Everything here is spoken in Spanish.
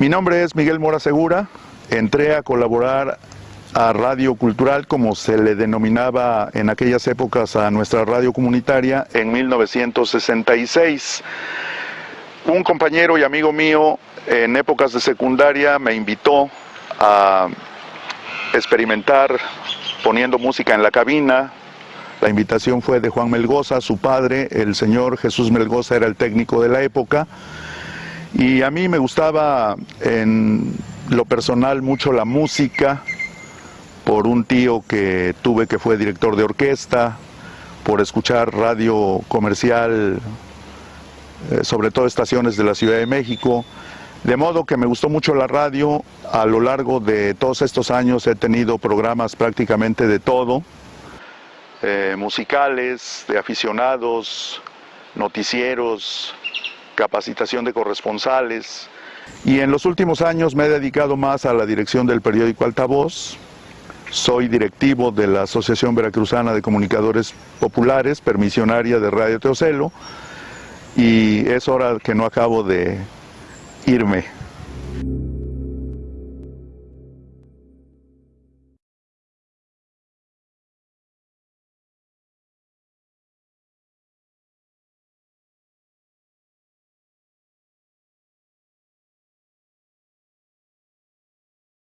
Mi nombre es Miguel Mora Segura, entré a colaborar a Radio Cultural, como se le denominaba en aquellas épocas a nuestra radio comunitaria, en 1966. Un compañero y amigo mío en épocas de secundaria me invitó a experimentar poniendo música en la cabina. La invitación fue de Juan Melgoza, su padre, el señor Jesús Melgoza era el técnico de la época. Y a mí me gustaba en lo personal mucho la música, por un tío que tuve que fue director de orquesta, por escuchar radio comercial, eh, sobre todo estaciones de la Ciudad de México. De modo que me gustó mucho la radio, a lo largo de todos estos años he tenido programas prácticamente de todo, eh, musicales, de aficionados, noticieros, capacitación de corresponsales y en los últimos años me he dedicado más a la dirección del periódico Altavoz. Soy directivo de la Asociación Veracruzana de Comunicadores Populares, permisionaria de Radio Teocelo y es hora que no acabo de irme.